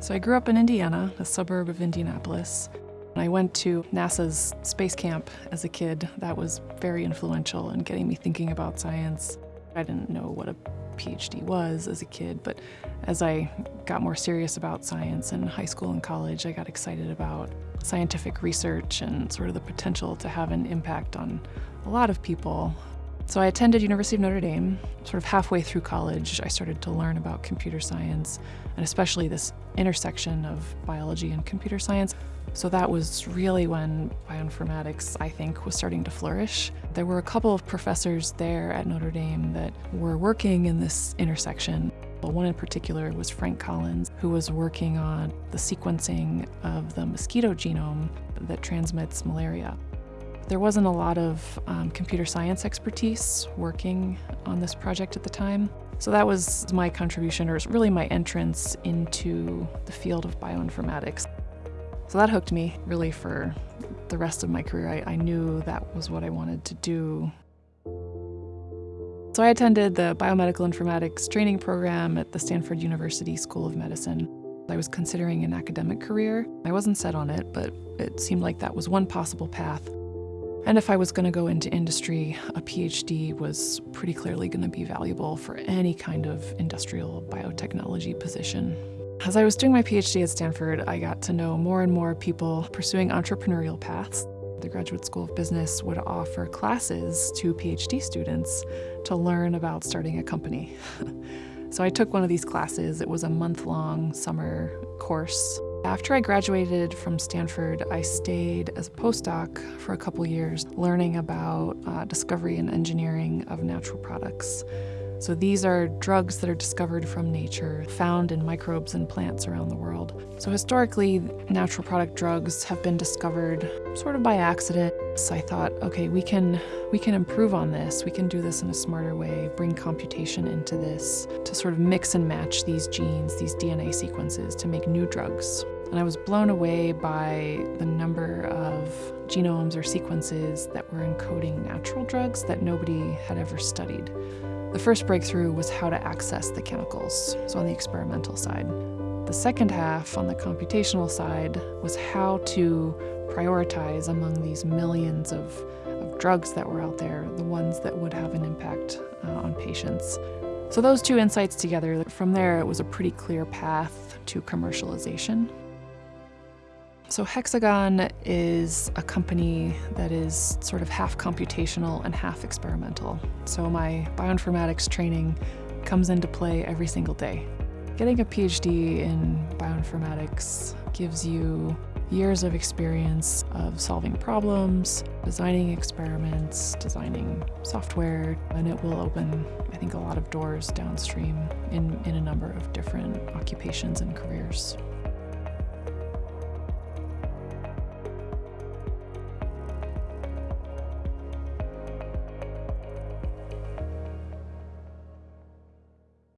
So I grew up in Indiana, a suburb of Indianapolis. I went to NASA's space camp as a kid. That was very influential in getting me thinking about science. I didn't know what a PhD was as a kid, but as I got more serious about science in high school and college, I got excited about scientific research and sort of the potential to have an impact on a lot of people. So I attended University of Notre Dame. Sort of halfway through college, I started to learn about computer science, and especially this intersection of biology and computer science. So that was really when bioinformatics, I think, was starting to flourish. There were a couple of professors there at Notre Dame that were working in this intersection. One in particular was Frank Collins, who was working on the sequencing of the mosquito genome that transmits malaria. There wasn't a lot of um, computer science expertise working on this project at the time. So that was my contribution, or really my entrance into the field of bioinformatics. So that hooked me really for the rest of my career. I, I knew that was what I wanted to do. So I attended the biomedical informatics training program at the Stanford University School of Medicine. I was considering an academic career. I wasn't set on it, but it seemed like that was one possible path. And if I was going to go into industry, a PhD was pretty clearly going to be valuable for any kind of industrial biotechnology position. As I was doing my PhD at Stanford, I got to know more and more people pursuing entrepreneurial paths. The Graduate School of Business would offer classes to PhD students to learn about starting a company. so I took one of these classes. It was a month-long summer course after I graduated from Stanford, I stayed as a postdoc for a couple years, learning about uh, discovery and engineering of natural products. So these are drugs that are discovered from nature, found in microbes and plants around the world. So historically, natural product drugs have been discovered sort of by accident. So I thought, okay, we can we can improve on this. We can do this in a smarter way, bring computation into this to sort of mix and match these genes, these DNA sequences to make new drugs. And I was blown away by the number of genomes or sequences that were encoding natural drugs that nobody had ever studied. The first breakthrough was how to access the chemicals, so on the experimental side. The second half, on the computational side, was how to prioritize among these millions of, of drugs that were out there, the ones that would have an impact uh, on patients. So those two insights together, from there it was a pretty clear path to commercialization. So Hexagon is a company that is sort of half computational and half experimental. So my bioinformatics training comes into play every single day. Getting a PhD in bioinformatics gives you years of experience of solving problems, designing experiments, designing software, and it will open, I think, a lot of doors downstream in, in a number of different occupations and careers.